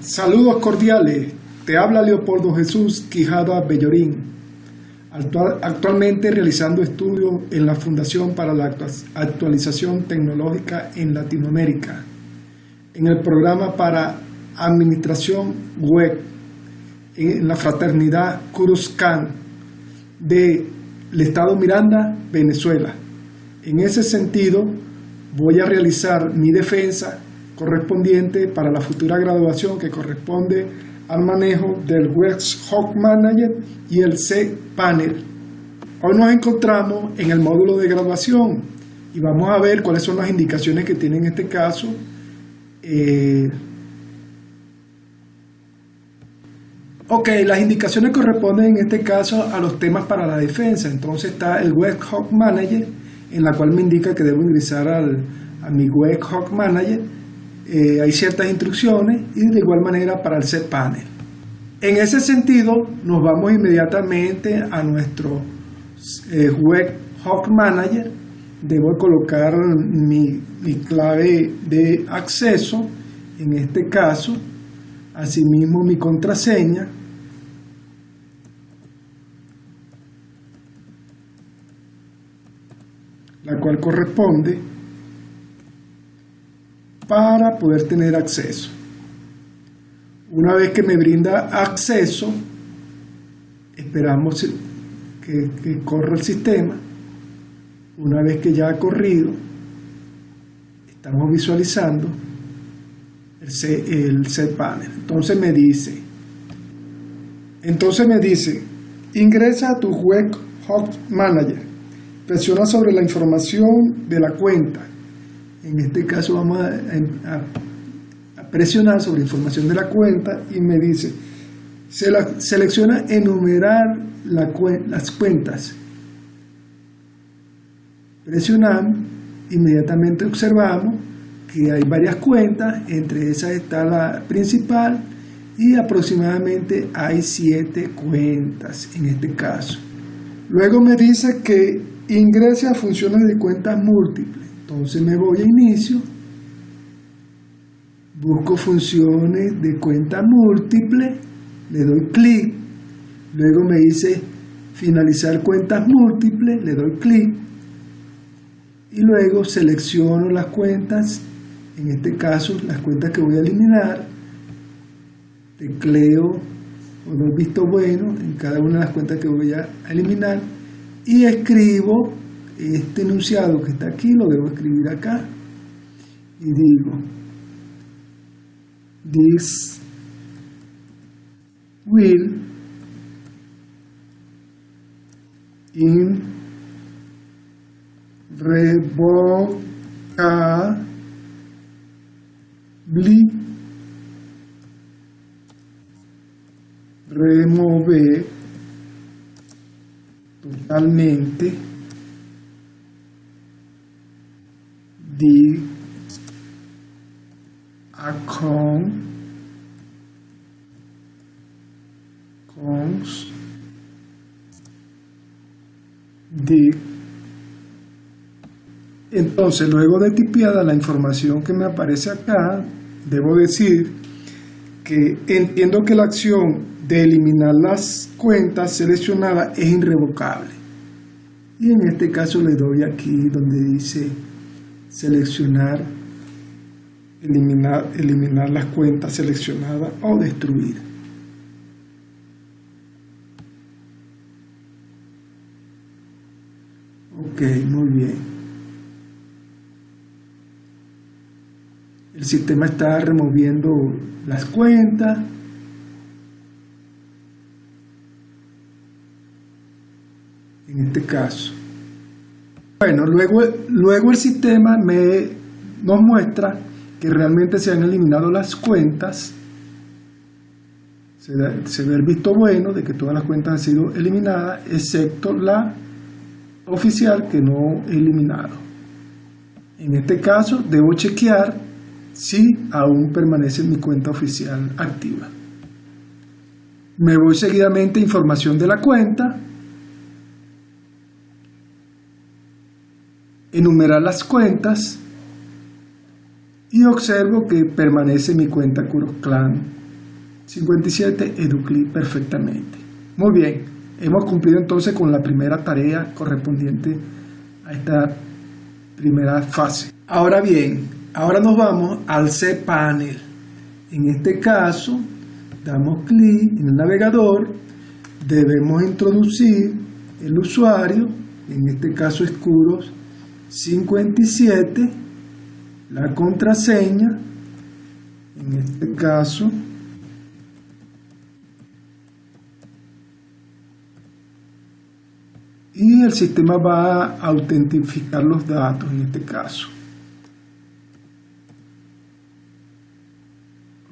Saludos cordiales, te habla Leopoldo Jesús Quijada Bellorín, actualmente realizando estudios en la Fundación para la Actualización Tecnológica en Latinoamérica, en el programa para Administración Web, en la Fraternidad Cruzcan del Estado Miranda, Venezuela. En ese sentido, voy a realizar mi defensa correspondiente para la futura graduación que corresponde al manejo del West Hawk Manager y el C-Panel. Hoy nos encontramos en el módulo de graduación y vamos a ver cuáles son las indicaciones que tiene en este caso. Eh, ok, las indicaciones corresponden en este caso a los temas para la defensa. Entonces está el Web Hawk Manager, en la cual me indica que debo ingresar al, a mi Web Hawk Manager eh, hay ciertas instrucciones y de igual manera para el set panel. En ese sentido, nos vamos inmediatamente a nuestro eh, Web Hawk Manager. Debo colocar mi, mi clave de acceso, en este caso, asimismo mi contraseña, la cual corresponde para poder tener acceso. Una vez que me brinda acceso, esperamos que, corra el sistema. Una vez que ya ha corrido, estamos visualizando el, set panel. Entonces me dice, entonces me dice, ingresa a tu web Hot Manager, presiona sobre la información de la cuenta en este caso vamos a, presionar sobre información de la cuenta y me dice, se la, selecciona enumerar las cuentas. Presionamos, inmediatamente observamos que hay varias cuentas, entre esas está la principal y aproximadamente hay siete cuentas en este caso. Luego me dice que ingrese a funciones de cuentas múltiples. Entonces me voy a inicio, busco funciones de cuenta múltiple, le doy clic, luego me dice finalizar cuentas múltiples, le doy clic y luego selecciono las cuentas, en este caso las cuentas que voy a eliminar, tecleo o doy visto bueno en cada una de las cuentas que voy a eliminar y escribo este enunciado que está aquí lo debo escribir acá y digo this will in remover totalmente the account cons de entonces luego de tipiada la información que me aparece acá debo decir que entiendo que la acción de eliminar las cuentas seleccionadas es irrevocable. Y en este caso le doy aquí donde dice seleccionar, eliminar, eliminar las cuentas seleccionadas o destruir. Ok, muy bien. El sistema está removiendo las cuentas. En este caso. Bueno, luego, luego el sistema me, nos muestra que realmente se han eliminado las cuentas. Se, ve el visto bueno de que todas las cuentas han sido eliminadas, excepto la oficial que no he eliminado. En este caso, debo chequear si aún permanece mi cuenta oficial activa. Me voy seguidamente a información de la cuenta enumerar las cuentas y observo que permanece mi cuenta Clan 57 Educlip perfectamente. Muy bien, hemos cumplido entonces con la primera tarea correspondiente a esta primera fase. Ahora bien, ahora nos vamos al cPanel. En este caso, damos clic en el navegador, debemos introducir el usuario, en este caso Escuros 57, la contraseña, en este caso y el sistema va a autentificar los datos en este caso.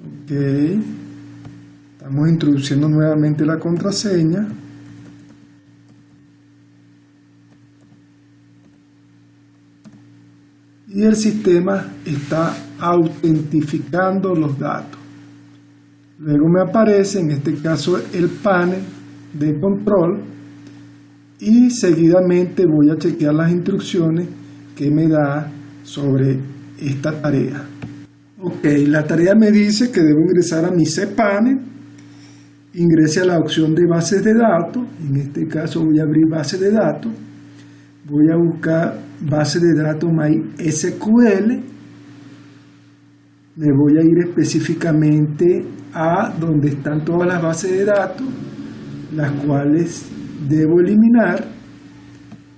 Ok, estamos introduciendo nuevamente la contraseña. Y el sistema está autentificando los datos. Luego me aparece en este caso el panel de control y seguidamente voy a chequear las instrucciones que me da sobre esta tarea. Ok, la tarea me dice que debo ingresar a mi cPanel, ingrese a la opción de bases de datos, en este caso voy a abrir base de datos, voy a buscar base de datos MySQL, me voy a ir específicamente a donde están todas las bases de datos, las cuales debo eliminar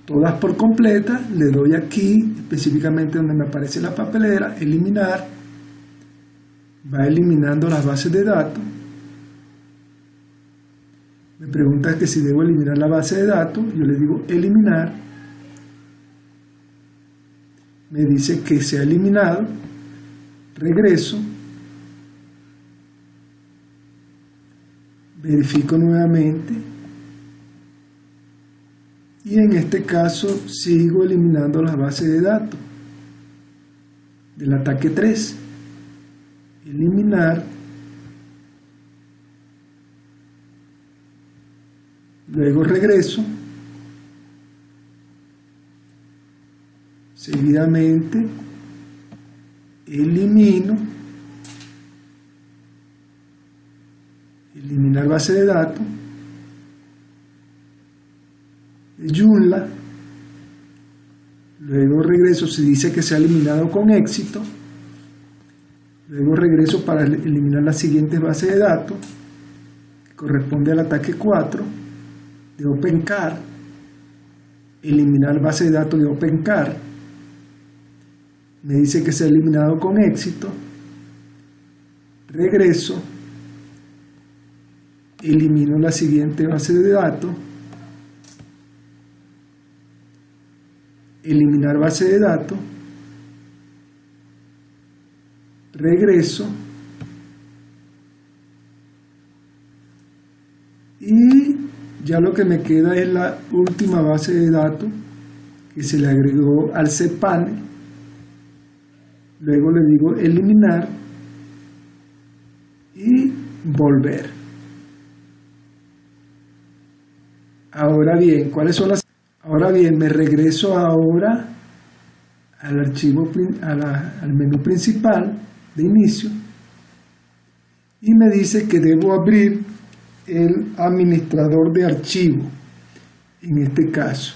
todas por completa, le doy aquí específicamente donde me aparece la papelera, eliminar, va eliminando las bases de datos, me pregunta que si debo eliminar la base de datos, yo le digo eliminar, me dice que se ha eliminado, regreso, verifico nuevamente, y en este caso sigo eliminando la base de datos del ataque 3 eliminar luego regreso seguidamente elimino eliminar base de datos Joomla. Luego regreso, se dice que se ha eliminado con éxito. Luego regreso para eliminar la siguiente base de datos, que corresponde al ataque 4 de OpenCar. Eliminar base de datos de OpenCar. Me dice que se ha eliminado con éxito. Regreso. Elimino la siguiente base de datos eliminar base de datos, regreso y ya lo que me queda es la última base de datos que se le agregó al cPanel. Luego le digo eliminar y volver. Ahora bien, ¿cuáles son las Ahora bien, me regreso ahora al archivo, al menú principal de inicio y me dice que debo abrir el administrador de archivo en este caso.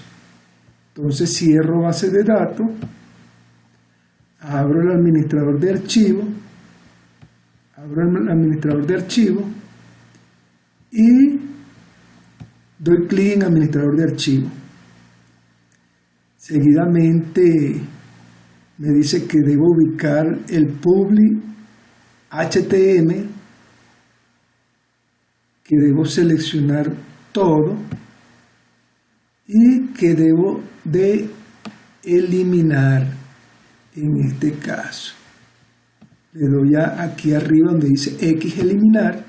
Entonces cierro base de datos, abro el administrador de archivo, abro el administrador de archivo y doy clic en administrador de archivo. Seguidamente me dice que debo ubicar el public HTML, que debo seleccionar todo y que debo de eliminar en este caso. Le doy aquí arriba donde dice X eliminar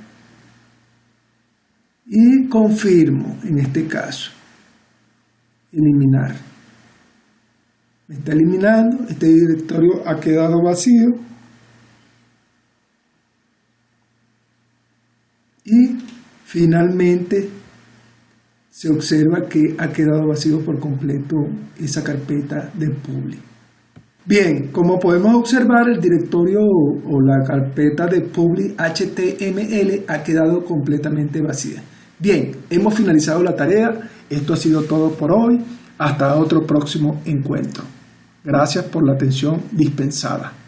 y confirmo en este caso eliminar me está eliminando, este directorio ha quedado vacío y finalmente se observa que ha quedado vacío por completo esa carpeta de public. Bien, como podemos observar, el directorio o la carpeta de public HTML ha quedado completamente vacía. Bien, hemos finalizado la tarea. Esto ha sido todo por hoy. Hasta otro próximo encuentro. Gracias por la atención dispensada.